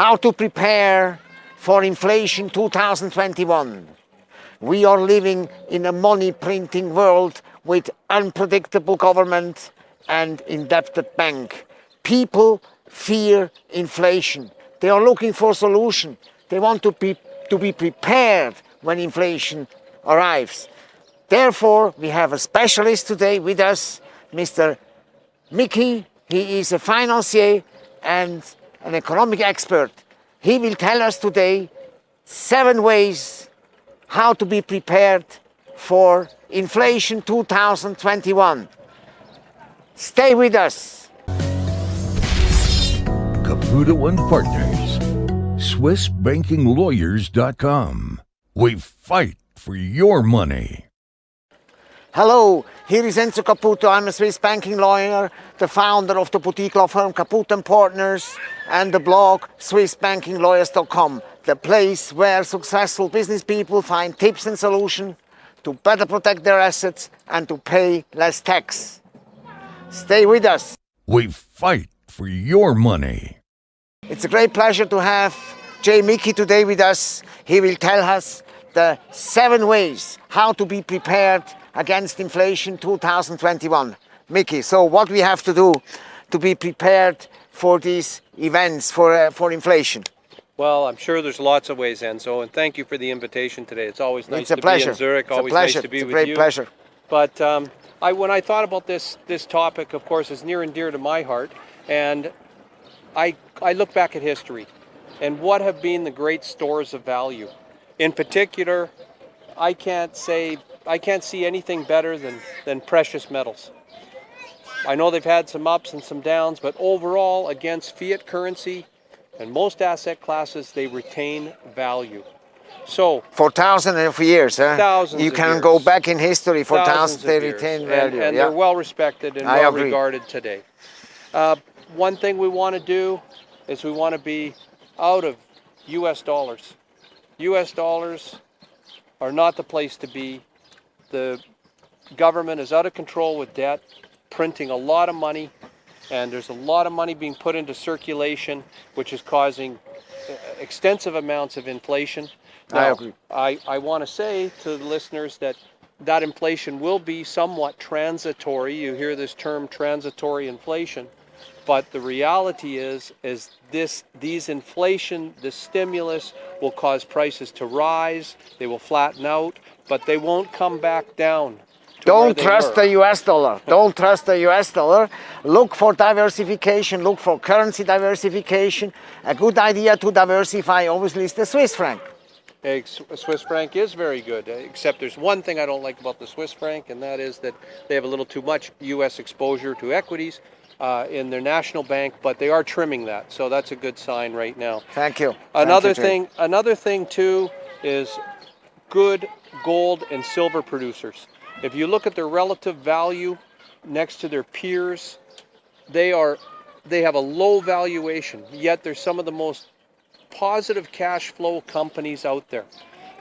how to prepare for inflation 2021. We are living in a money printing world with unpredictable government and indebted bank. People fear inflation. They are looking for a solution. They want to be, to be prepared when inflation arrives. Therefore, we have a specialist today with us, Mr. Mickey. He is a financier and an economic expert. He will tell us today seven ways how to be prepared for inflation 2021. Stay with us. Caputo and Partners. SwissBankingLawyers.com. We fight for your money. Hello, here is Enzo Caputo. I'm a Swiss banking lawyer, the founder of the boutique law firm Caputo and Partners and the blog SwissBankingLawyers.com, the place where successful business people find tips and solutions to better protect their assets and to pay less tax. Stay with us. We fight for your money. It's a great pleasure to have Jay Mickey today with us. He will tell us the seven ways how to be prepared against inflation 2021. Mickey, so what we have to do to be prepared for these events, for, uh, for inflation? Well, I'm sure there's lots of ways, Enzo, and thank you for the invitation today. It's always nice it's a to pleasure. be in Zurich. It's always a pleasure. nice to be it's a great you. pleasure. But um, I, when I thought about this this topic, of course, is near and dear to my heart, and I I look back at history, and what have been the great stores of value. In particular, I can't say I can't see anything better than than precious metals. I know they've had some ups and some downs, but overall, against fiat currency and most asset classes, they retain value. So For thousands of years, huh? Thousands You can years. go back in history for thousands thousands, they years, retain and, value. and yeah. they're well respected and I well agree. regarded today. Uh, one thing we want to do is we want to be out of U.S. dollars. U.S. dollars are not the place to be. The government is out of control with debt, printing a lot of money, and there's a lot of money being put into circulation, which is causing uh, extensive amounts of inflation. I agree. I, I want to say to the listeners that that inflation will be somewhat transitory. You hear this term transitory inflation, but the reality is is this these inflation, the stimulus will cause prices to rise. They will flatten out, but they won't come back down. Don't trust were. the US dollar. Don't trust the US dollar. Look for diversification. Look for currency diversification. A good idea to diversify, obviously, is the Swiss franc. A Swiss franc is very good, uh, except there's one thing I don't like about the Swiss franc, and that is that they have a little too much U.S. exposure to equities uh, in their national bank, but they are trimming that, so that's a good sign right now. Thank you. Thank Another you, thing, another thing too, is good gold and silver producers. If you look at their relative value next to their peers, they are they have a low valuation, yet they're some of the most positive cash flow companies out there.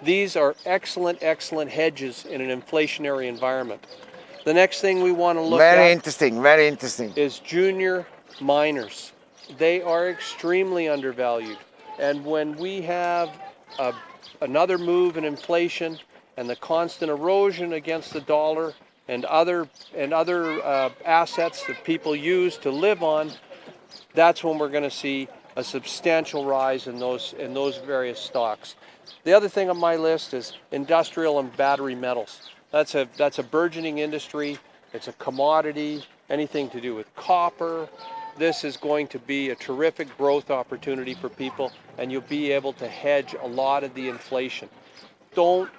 These are excellent, excellent hedges in an inflationary environment. The next thing we want to look Very at interesting. Very interesting. is junior miners. They are extremely undervalued. And when we have a, another move in inflation and the constant erosion against the dollar and other and other uh, assets that people use to live on, that's when we're going to see a substantial rise in those in those various stocks. The other thing on my list is industrial and battery metals. That's a that's a burgeoning industry. It's a commodity. Anything to do with copper. This is going to be a terrific growth opportunity for people, and you'll be able to hedge a lot of the inflation. Don't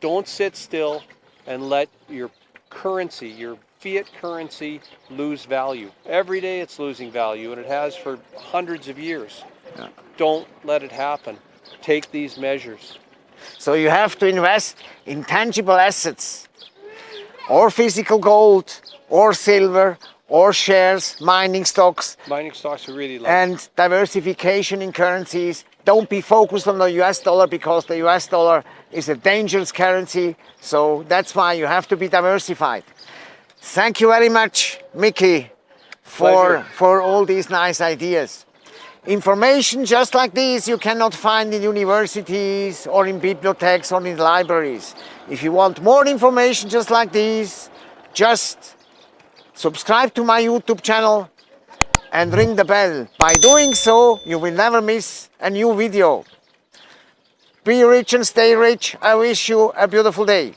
don't sit still and let your currency, your fiat currency, lose value. Every day it's losing value, and it has for hundreds of years. Don't let it happen. Take these measures. So you have to invest in tangible assets, or physical gold, or silver, or shares, mining stocks, Mining stocks are really low. and diversification in currencies. Don't be focused on the US dollar because the US dollar is a dangerous currency. So that's why you have to be diversified. Thank you very much, Mickey, for, Pleasure. for all these nice ideas. Information just like this you cannot find in universities or in bibliotheques or in libraries. If you want more information just like this, just subscribe to my YouTube channel and ring the bell. By doing so, you will never miss a new video. Be rich and stay rich. I wish you a beautiful day.